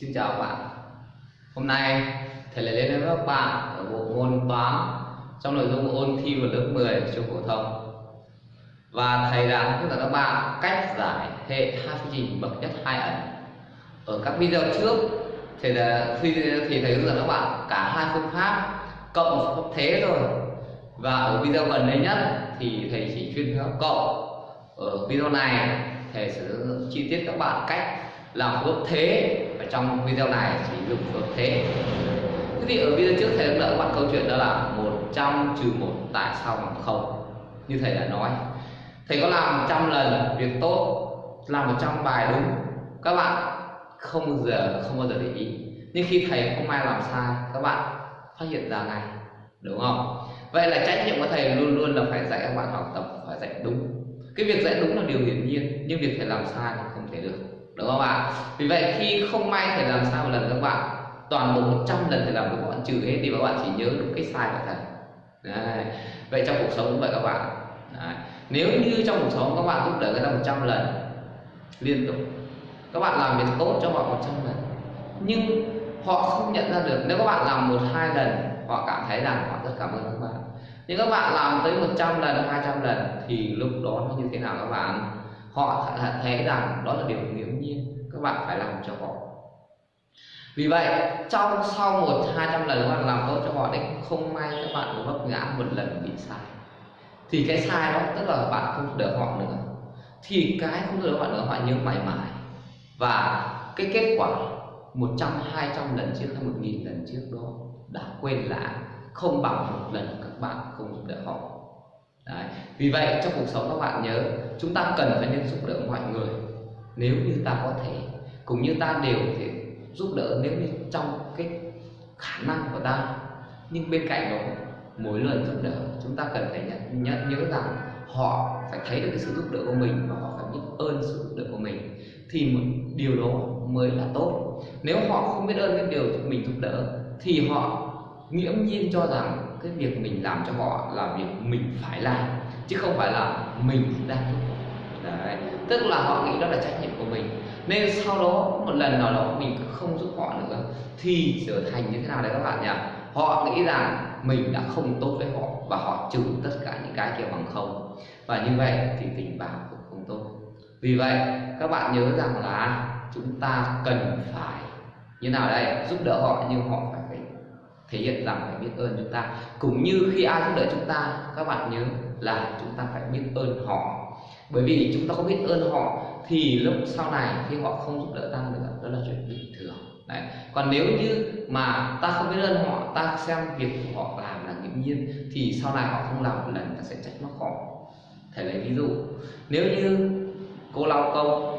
Xin chào các bạn. Hôm nay, thầy lại lên với các bạn ở bộ môn toán trong nội dung ôn thi vào lớp 10 trung phổ thông. Và thầy đã hướng dẫn các bạn cách giải hệ hai phương trình bậc nhất hai ẩn ở các video trước thì là khi thì thầy hướng dẫn các bạn cả hai phương pháp cộng một pháp thế rồi và ở video gần đây nhất thì thầy chỉ chuyên hướng cộng ở video này, thầy sẽ hướng dẫn chi tiết các bạn cách làm phương thế. Và trong video này chỉ dùng phương thế. Thế thì ở video trước thầy đã các bạn câu chuyện đó là 100 trừ một tại sao bằng không? Như thầy đã nói. Thầy có làm 100 lần việc tốt, làm 100 bài đúng. Các bạn không bao giờ, không bao giờ để ý. Nhưng khi thầy không ai làm sai, các bạn phát hiện ra ngay. Đúng không? Vậy là trách nhiệm của thầy luôn luôn là phải dạy các bạn học tập, phải dạy đúng. Cái việc dạy đúng là điều hiển nhiên, nhưng việc thầy làm sai thì không thể được đúng không ạ? Vì vậy khi không may thầy làm sao một lần các bạn, toàn bộ 100 lần thầy làm các bạn trừ hết đi và các bạn chỉ nhớ được cái sai của thầy. Đấy. vậy trong cuộc sống cũng vậy các bạn. Đấy. nếu như trong cuộc sống các bạn giúp đỡ người ta 100 lần, liên tục, các bạn làm việc tốt cho họ 100 lần, nhưng họ không nhận ra được, nếu các bạn làm một, hai lần, họ cảm thấy rằng họ rất cảm ơn các bạn. Nhưng các bạn làm tới 100 lần 200 lần, thì lúc đó nó như thế nào các bạn? Họ thấy rằng đó là điều nghiễm nhiên, các bạn phải làm cho họ. Vì vậy, trong sau một, hai trăm lần các bạn làm tốt cho họ đấy, không may các bạn vấp ngã một lần bị sai. Thì cái sai đó tức là bạn không được họ nữa. Thì cái không được họ nữa, họ nhớ mãi mãi. Và cái kết quả 100 200 lần trước hay 1000 lần trước đó đã quên lãng, không bằng một lần các bạn không giúp đỡ họ. Đấy. Vì vậy trong cuộc sống các bạn nhớ chúng ta cần phải nên giúp đỡ mọi người. Nếu như ta có thể cũng như ta đều thể giúp đỡ nếu như trong cái khả năng của ta. Nhưng bên cạnh đó mỗi lần giúp đỡ chúng ta cần phải nhận, nhận nhớ rằng họ phải thấy được cái sự giúp đỡ của mình và họ phải biết ơn sự giúp đỡ của mình. Thì một điều đó mới là tốt. Nếu họ không biết ơn cái điều mình giúp đỡ thì họ nghiễm nhiên cho rằng cái việc mình làm cho họ là việc mình phải làm, chứ không phải là mình đang giúp Đấy. tức là họ nghĩ đó là trách nhiệm của mình. Nên sau đó, một lần nào đó mình không giúp họ nữa, thì trở thành như thế nào đấy các bạn nhỉ? Họ nghĩ rằng mình đã không tốt với họ và họ trừ tất cả những cái kia bằng không. Và như vậy thì tình bạn cũng không tốt. Vì vậy, các bạn nhớ rằng là chúng ta cần phải như nào đây? Giúp đỡ họ nhưng họ phải thể hiện rằng phải biết ơn chúng ta. Cũng như khi ai giúp đỡ chúng ta, các bạn nhớ là chúng ta phải biết ơn họ. Bởi vì chúng ta không biết ơn họ thì lúc sau này khi họ không giúp đỡ ta nữa, đó là chuyện bình thường. Đấy. còn nếu như mà ta không biết ơn họ, ta xem việc của họ làm là nghiễm nhiên, thì sau này họ không làm một lần ta sẽ trách móc họ. Thể lấy ví dụ. Nếu như cô lao công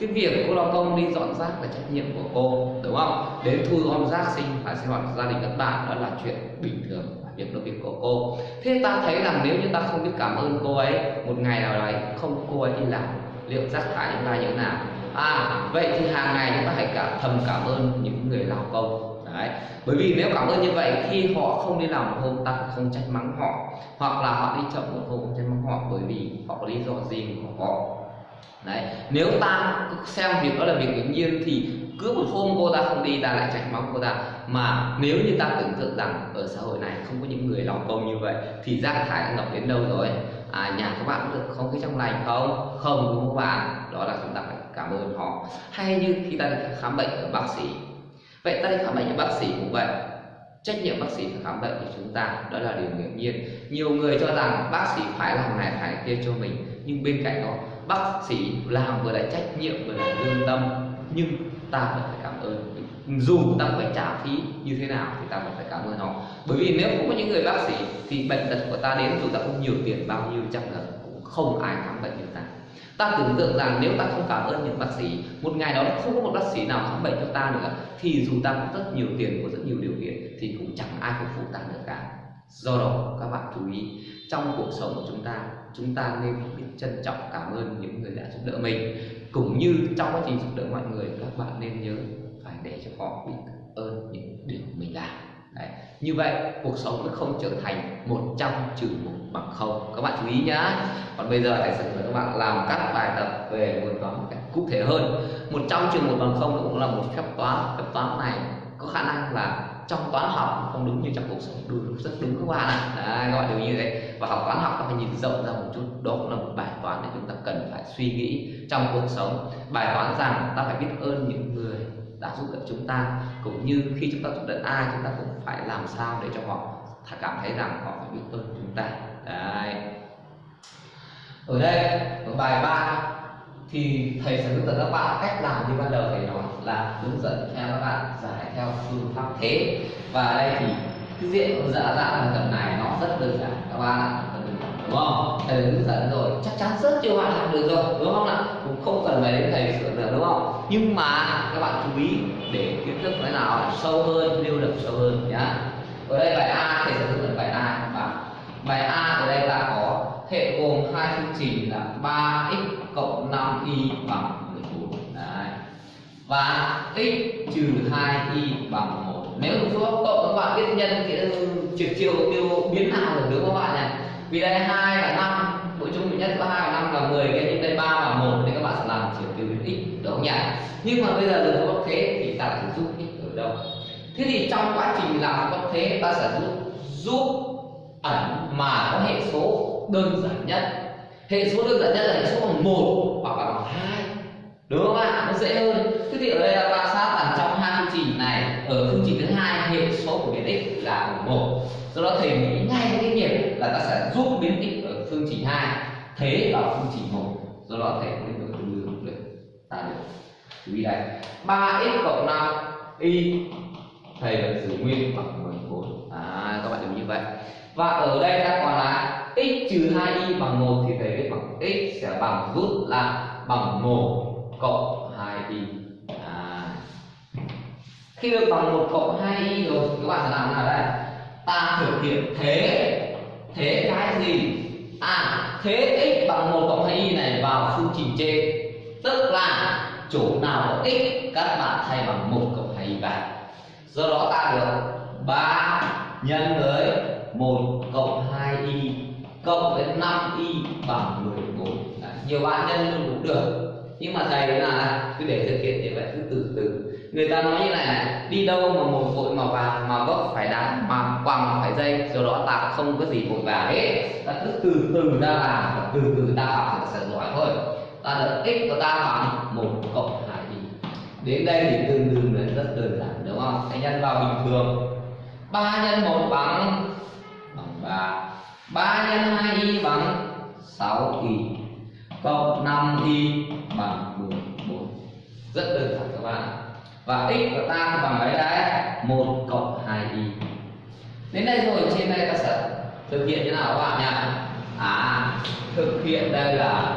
cái việc cô lao công đi dọn rác là trách nhiệm của cô, đúng không? Đến thu gom rác sinh hoạt sinh hoạt gia đình các bạn, đó là chuyện bình thường việc đó việc của cô. Thế ta thấy rằng nếu như ta không biết cảm ơn cô ấy, một ngày nào đấy không cô ấy đi làm, liệu rác thải chúng ta như thế nào? À vậy thì hàng ngày chúng ta hãy cảm thầm cảm ơn những người lao công. Đấy. Bởi vì nếu cảm ơn như vậy, khi họ không đi làm một hôm, ta không trách mắng họ. Hoặc là họ đi chậm một hôm, không trách mắng họ, bởi vì họ có lý do gì của họ đấy, nếu ta xem việc đó là việc hiển nhiên thì cứ một hôm cô ta không đi, ta lại trách móc cô ta. Mà nếu như ta tưởng tượng rằng ở xã hội này không có những người lòng công như vậy, thì rác thải đã ngập đến đâu rồi? À nhà các bạn có được không khí trong lành không? Không, đúng không các bạn? Đó là chúng ta phải cảm ơn họ. Hay như khi ta đi khám bệnh ở bác sĩ. Vậy ta đi khám bệnh ở bác sĩ cũng vậy. Trách nhiệm bác sĩ phải khám bệnh của chúng ta, đó là điều hiển nhiên. Nhiều người cho rằng bác sĩ phải làm này, phải kia cho mình, nhưng bên cạnh đó bác sĩ làm vừa là trách nhiệm, vừa là lương tâm, nhưng ta vẫn phải cảm ơn. Dù ta phải trả phí như thế nào thì ta vẫn phải cảm ơn họ. Bởi vì nếu không có những người bác sĩ thì bệnh tật của ta đến dù ta không nhiều tiền bao nhiêu trăm lần cũng không ai khám bệnh như ta. Ta tưởng tượng rằng nếu ta không cảm ơn những bác sĩ, một ngày đó không có một bác sĩ nào khám bệnh cho ta nữa, thì dù ta có rất nhiều tiền, có rất nhiều điều kiện thì cũng chẳng ai phục vụ ta được cả. Do đó, các bạn chú ý trong cuộc sống của chúng ta chúng ta nên biết trân trọng, cảm ơn những người đã giúp đỡ mình. Cũng như trong quá trình giúp đỡ mọi người, các bạn nên nhớ phải để cho họ biết ơn những điều mình làm. Đấy. như vậy, cuộc sống nó không trở thành 100 trừ một bằng không. Các bạn chú ý nhá. Còn bây giờ, thầy sẽ mời các bạn làm các bài tập về môn toán một cách cụ thể hơn. Một trừ trường một bằng không nó cũng là một phép toán. Phép toán này có khả năng là trong toán học không đúng như trong cuộc sống, đúng rất đúng các bạn ạ. À. các bạn đều như thế và học toán học ta phải nhìn rộng ra một chút, đó cũng là một bài toán để chúng ta cần phải suy nghĩ trong cuộc sống. Bài toán rằng ta phải biết ơn những người đã giúp đỡ chúng ta, cũng như khi chúng ta giúp đỡ ai, chúng ta cũng phải làm sao để cho họ cảm thấy rằng họ phải biết ơn chúng ta. Đấy. Ở đây ở bài 3 thì thầy sẽ hướng dẫn các bạn cách làm như ban đầu thầy nói là hướng dẫn theo các bạn, giải theo phương pháp thế. Và ở đây thì cái diện dạ dạ dạng là tập này nó rất đơn giản, các bạn đúng không? Thầy hướng dẫn rồi, chắc chắn rất nhiều bạn làm được rồi, đúng không ạ? Cũng không cần phải đến thầy sửa nữa đúng không? Nhưng mà các bạn chú ý để kiến thức cái nào sâu hơn lưu được sâu hơn, nhá. Ở đây bài a, thầy sẽ hướng dẫn bài a và bài a ở đây là có hệ gồm hai phương trình là 3x cộng 5y bằng và x trừ 2y bằng 1 nếu một số cộng các bạn biết nhân thì trực chiều tiêu biến nào được, đúng không các bạn nhỉ? Vì đây 2 và 5 mỗi chung nhất có 2 và 5 là 10 cái nhưng đây 3 và 1 thì các bạn sẽ làm chiều tiêu biến x, đúng không nhỉ? Nhưng mà bây giờ được góc thế thì ta phải giúp x ở đâu? Thế thì trong quá trình làm góc thế, ta sẽ giúp giúp ẩn mà có hệ số đơn giản nhất. Hệ số đơn giản nhất là hệ số bằng một hoặc là bằng hai đúng không ạ? Nó dễ hơn. Thế thì ở đây là bạn sát rằng trong hai phương trình này, ở phương trình thứ hai hệ số của biến x là bằng một. Do đó thầy nghĩ ngay cái nghiệp là ta sẽ giúp biến x ở phương trình hai, thế vào phương trình một. Do đó thầy mới được đưa được ta được chú ý đây, ba x cộng năm y, thầy vẫn giữ nguyên bằng 14 à các bạn đừng như vậy. Và ở đây ta còn là x trừ 2y bằng 1 thì thầy viết bằng x sẽ bằng rút là bằng 1 cộng 2y à. khi được bằng 1 cộng 2y rồi các bạn làm là đây? Ta thực hiện thế thế cái gì? À thế x bằng 1 cộng 2y này vào phương trình trên. Tức là chỗ nào có x các bạn thay bằng 1 cộng 2y vào. Do đó ta được 3 nhân với 1 cộng 2y cộng với 5y bằng 14 Đấy, nhiều bạn nhân luôn cũng được nhưng mà thầy là à, cứ để thực hiện như vậy, cứ từ từ. Người ta nói như này này, đi đâu mà một vội mà vàng mà vấp phải đá mà quăng phải dây, do đó ta không có gì vội vàng hết. Ta cứ từ từ ra làm và từ từ ta học sẽ giỏi thôi. Ta được x của ta bằng một cộng hai y đến đây thì tương đương là rất đơn giản, đúng không? Hãy nhân vào bình thường. 3 nhân 1 bằng bằng 3 3 nhân 2y bằng 6y cộng 5y bằng 14 rất đơn giản các bạn. Và x của ta thì bằng mấy đấy. 1 cộng 2y đến đây rồi, trên đây ta sẽ thực hiện như nào các bạn nhỉ? À thực hiện đây là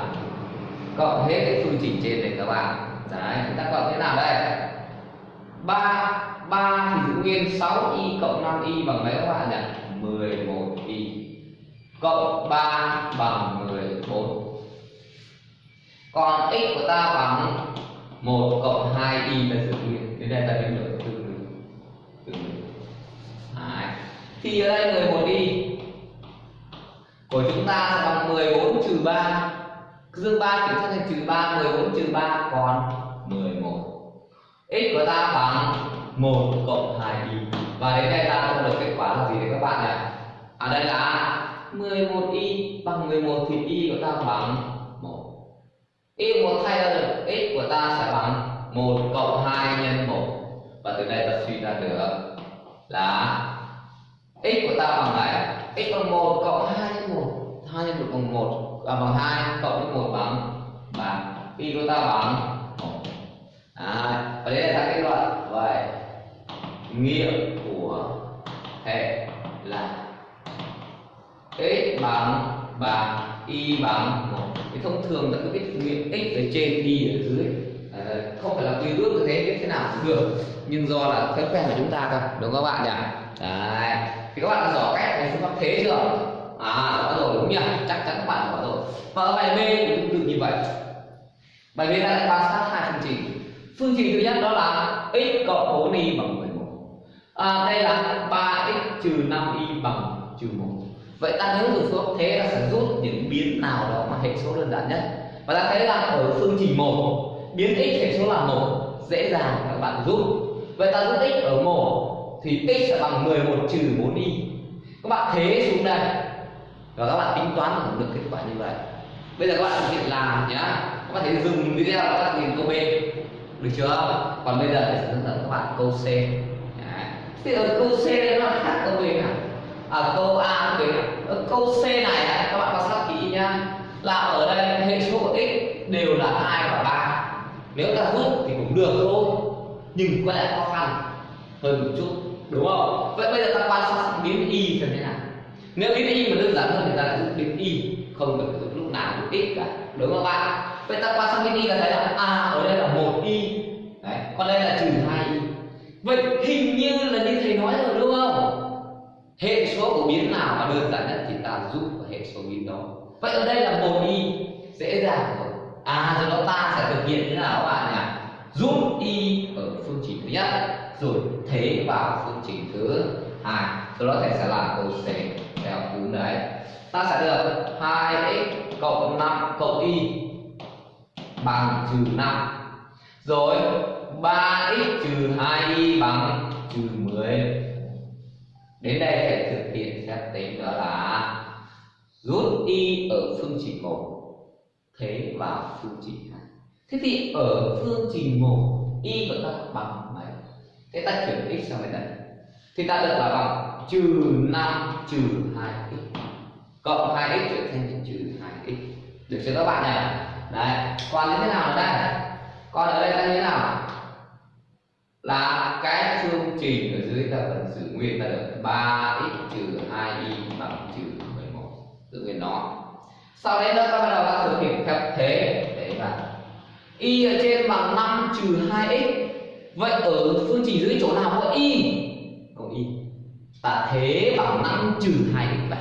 cộng hết cái phương trình trên này các bạn. Đấy, chúng ta cộng thế nào đây? 3 3 thì giữ nguyên 6y cộng 5y bằng mấy các bạn nhỉ? 11y cộng 3 bằng 14 còn x của ta bằng 1 cộng 2y là giữ nguyên đến đây ta định lượng tương đương tương đương thì ở đây 11 y của chúng ta sẽ bằng 14 trừ 3 dương 3 kiểm soát thành trừ 3 14 trừ 3 còn 11 x của ta bằng 1 cộng 2y và đến đây ta có được kết quả là gì đấy các bạn nhỉ? Ở đây là 11y bằng 11 thì y của ta bằng 1 y một thay ra được x của ta sẽ bằng 1 cộng 2 nhân 1 và từ đây ta suy ra được là x của ta bằng này. X bằng 1 cộng 2 nhân 1 2 nhân 1 bằng 1 à, bằng 2 cộng với 1 bằng 3 y của ta bằng 1 à, và đây là kết luận vậy nghĩa của hệ là x bằng 3 y bằng 1 thông thường ta cứ biết nguyện x ở trên y ở dưới. À, không phải là tùy ước như thế biết thế nào cũng được. Nhưng do là thói quen của chúng ta thôi đúng không các bạn nhỉ? Đấy. Thì các bạn đã rõ cách này phương pháp thế chưa? À rõ rồi đúng nhỉ? Chắc chắn các bạn rõ rồi. Và ở bài b cũng tương như vậy. Bài b ta lại quan sát hai phương trình. Phương trình thứ nhất đó là x cộng 4y bằng 11 à, đây là 3x trừ 5y bằng trừ 1 vậy ta nếu dùng phương pháp thế, ta sẽ rút những biến nào đó mà hệ số đơn giản nhất. Và ta thấy rằng ở phương trình một, biến x hệ số là một dễ dàng các bạn rút. Vậy ta rút x ở một thì x sẽ bằng 11 trừ 4y các bạn thế xuống đây. Và các bạn tính toán được kết quả như vậy. Bây giờ các bạn thực hiện làm nhá. Các bạn thể dừng video các bạn nhìn câu b. Được chưa? Còn bây giờ thì sẽ hướng dẫn các bạn câu c. Đấy. thì ở câu c nó khác câu b nào? Ờ, à, câu a cũng thế câu ờ, c này các bạn quan sát kỹ nhá là ở đây hệ số của x đều là hai và ba. Nếu ta rút thì cũng được thôi. Nhưng có lẽ khó khăn hơn một chút đúng không? Vậy bây giờ ta quan sát biến y xem thế nào. Nếu biến y mà đơn giản hơn thì ta lại rút biến y không cần rút lúc nào cũng x cả đúng không bạn? Vậy ta quan sát biến y là thấy là a à, ở đây là một y. Đấy còn đây là trừ hai y. Vậy hình như là như thầy nói rồi đúng không? Hệ số của biến nào mà đơn giản nhất thì ta rút vào hệ số biến đó. Vậy ở đây là một y dễ dàng rồi. À do đó ta sẽ thực hiện thế nào các bạn nhỉ? Rút y ở phương trình thứ nhất, rồi thế vào phương trình thứ hai. Sau đó thầy sẽ làm câu c theo cú đấy. Ta sẽ được 2x cộng 5 cộng y bằng trừ 5 rồi 3x trừ 2y bằng trừ 10 đến đây thầy thực hiện phép tính đó là rút y ở phương trình 1 thế vào phương trình 2 thế thì ở phương trình 1 y của ta bằng mấy? Thế ta chuyển x sang bên đây thì ta được là bằng trừ 5 trừ 2x cộng 2x chuyển thành trừ 2x được chưa các bạn nhỉ? Đấy còn như thế nào ở đây? Còn ở đây ta như thế nào? Là cái phương trình ở dưới ta vẫn giữ nguyên ta được 3x trừ 2y bằng trừ 11 giữ nguyên nó sau đấy nó ta bắt đầu ta thực hiện theo thế để là y ở trên bằng 5 trừ 2x vậy ở phương trình dưới chỗ nào có y? Có y. Ta thế bằng 5 trừ 2x vậy.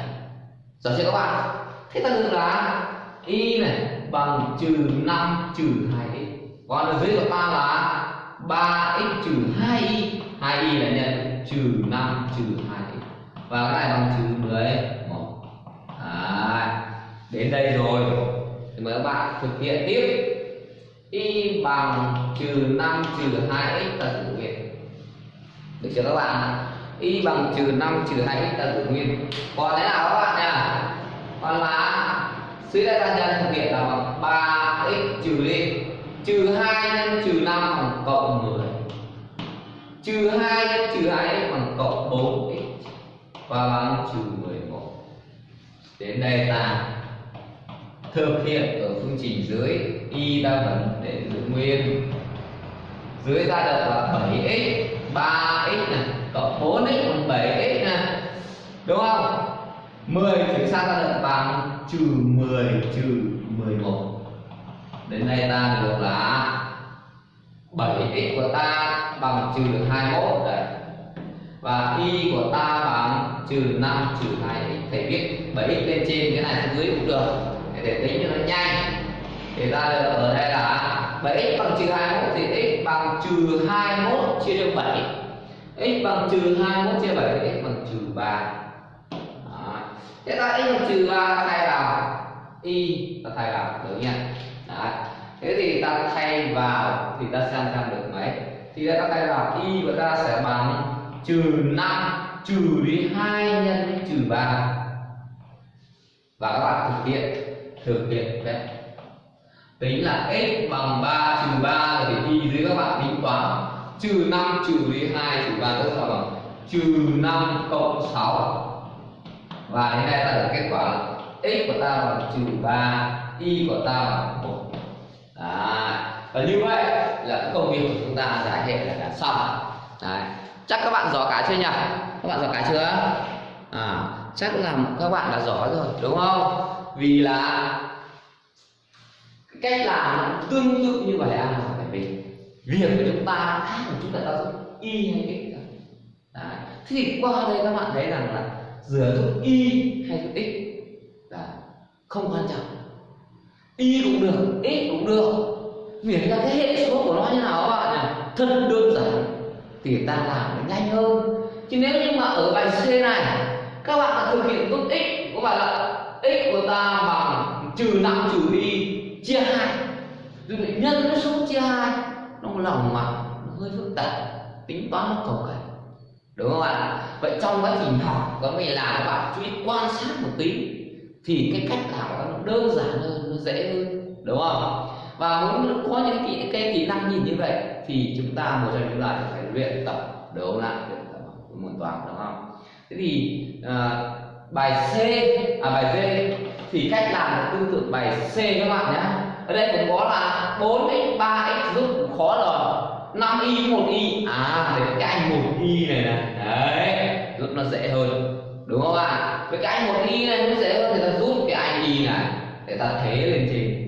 Rồi chưa các bạn thế ta được là y này bằng trừ 5 trừ 2x còn ở dưới của ta là 3x trừ 2y 2y là nhân trừ 5 trừ 2 y. và cái này bằng trừ 11 à, đến đây rồi. Thì mời các bạn thực hiện tiếp. Y bằng trừ 5 trừ 2x ta tử nguyên được chưa các bạn y bằng trừ 5 trừ 2x ta tử nguyên còn thế nào các bạn nhỉ? Còn là suy ra ta nhân thực hiện là bằng 3x trừ đi trừ 2 nhân trừ 5 bằng cộng 10 trừ 2 nhân trừ 2 bằng cộng 4x và bằng trừ 11 đến đây ta thực hiện ở phương trình dưới y ta vẫn để giữ nguyên. Dưới ta được là 7x 3x này, cộng 4x bằng 7x này đúng không? 10 chuyển sang ta được bằng trừ 10 trừ 11 đến đây ta được là 7x của ta bằng trừ 21 đấy. Và y của ta bằng trừ 5 trừ 2 thầy viết 7x lên trên cái này xuống dưới cũng được. Để tính cho nó nhanh. Thì ta được ở đây là 7x bằng trừ 21 thì x bằng trừ 21 chia cho 7 x bằng trừ 21 chia 7 x bằng trừ 3 Đó. thế ta x bằng trừ 3 ta thay vào y ta thay vào, được nhỉ? Đấy. thế thì ta thay vào thì ta xem xem được mấy? Thì ta tay vào y và ta sẽ bằng trừ 5 trừ đi 2 nhân trừ 3 và các bạn thực hiện thực hiện đấy. Tính là x bằng 3 trừ 3 thì y dưới các bạn tính toán. Trừ 5 trừ đi 2 trừ 3 tức là bằng. Trừ 5 cộng 6 và đến đây ta được kết quả là x của ta bằng trừ 3 y của ta bằng 1 Đấy. và như vậy là công việc của chúng ta giải hệ là đã xong Đấy. chắc các bạn rõ cả chưa nhỉ? Các bạn rõ cả chưa? À, chắc là các bạn đã rõ rồi đúng không? Vì là cách làm tương tự như vậy à. Phải vì việc của chúng ta khác của chúng ta ta dùng y hay x Đấy. thế thì qua đây các bạn thấy rằng là giữa giúp y hay giúp x là không quan trọng. Y cũng được x cũng được viết ra cái hệ số của nó như nào các bạn nhỉ? Thật đơn giản, thì ta làm nó nhanh hơn. Chứ nếu như mà ở bài c này, các bạn thực hiện tốt x của bạn là x của ta bằng trừ năm trừ đi, chia hai. Rồi lại nhân nó số chia hai, nó lòng mà, nó hơi phức tạp, tính toán nó cầu cảnh đúng không ạ? Vậy trong quá trình học, có mình làm các bạn chú ý quan sát một tí, thì cái cách làm nó đơn giản hơn, nó dễ hơn. Đúng không? Và muốn có những cái, cái kỹ năng nhìn như vậy thì chúng ta một trong chúng ta phải luyện tập đấu lại luyện tập môn toán đúng không? Thế thì à, bài C à bài D thì cách làm tương tự bài C các bạn nhé. Ở đây cũng có là 4x 3x giúp khó rồi. 5 y 1 y. À thì cái anh 1 y này này đấy giúp nó dễ hơn đúng không ạ? Với cái anh 1 y này nó dễ hơn thì ta rút cái anh y này để ta thế lên trên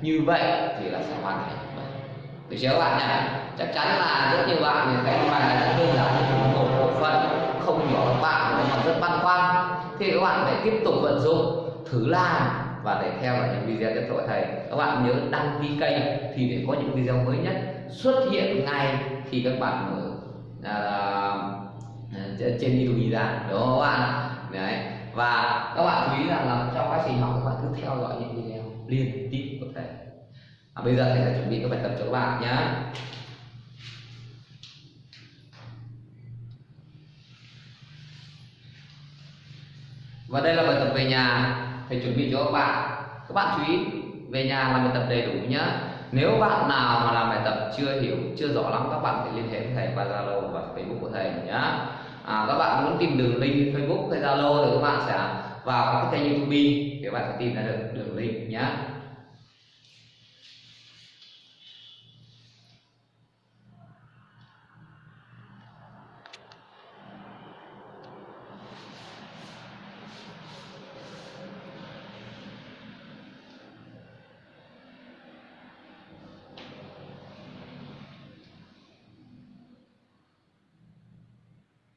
như vậy thì là sẽ hoàn thành. Được chưa các bạn nhỉ chắc chắn là rất nhiều bạn thì thấy bài này rất đơn giản nhưng một bộ phận không nhỏ các bạn nó còn rất băn khoăn. Thì các bạn phải tiếp tục vận dụng thử làm và để theo dõi những video tiếp theo của thầy. Các bạn nhớ đăng ký kênh thì để có những video mới nhất xuất hiện ngay khi các bạn mở à, à trên YouTube ra đúng không các bạn? Đấy. Và các bạn chú ý rằng là trong quá trình học các bạn cứ theo dõi những video liên tiếp à, bây giờ thầy sẽ chuẩn bị các bài tập cho các bạn nhé và đây là bài tập về nhà thầy chuẩn bị cho các bạn. Các bạn chú ý về nhà làm bài tập đầy đủ nhé nếu bạn nào mà làm bài tập chưa hiểu chưa rõ lắm các bạn thì liên hệ với thầy qua zalo và facebook của thầy nhé à, các bạn muốn tìm đường link facebook hay zalo thì các bạn sẽ vào các kênh youtube thì các bạn sẽ tìm ra được đường link nhé